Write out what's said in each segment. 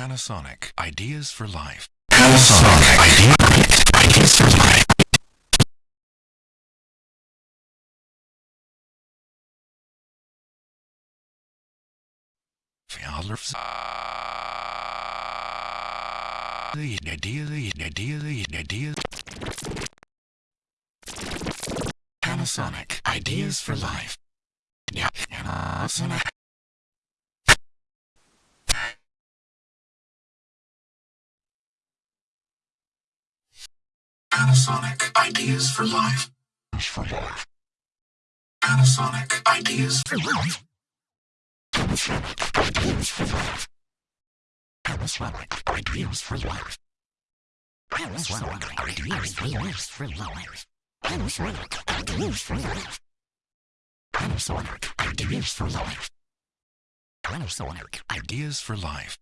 Panasonic Ideas for Life. Panasonic Ideas for Life. Idea. Panasonic Ideas for Life. Panasonic. Panasonic Ideas for Life. For Life. Panasonic Ideas for Life. Panasonic Ideas for Life. Panasonic Ideas for Life. Panasonic Ideas. For life. Panasonic Ideas for Life. Panasonic Ideas for Life. Panasonic Ideas for Life.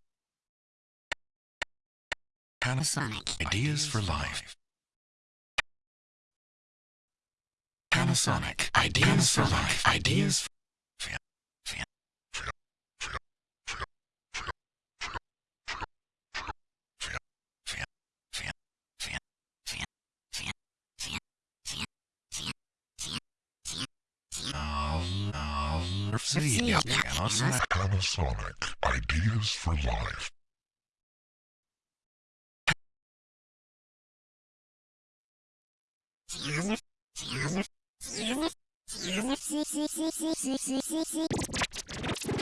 Panasonic Ideas for Life. Panasonic Ideas for Life. Ideas for Panasonic Ideas for Life. シシシシシシシ